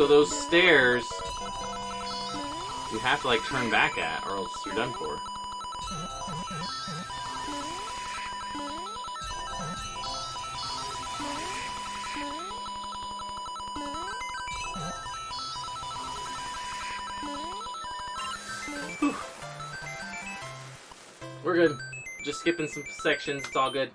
so those stairs you have to like turn back at, or else you're done for. Whew. We're good. Just skipping some sections. It's all good.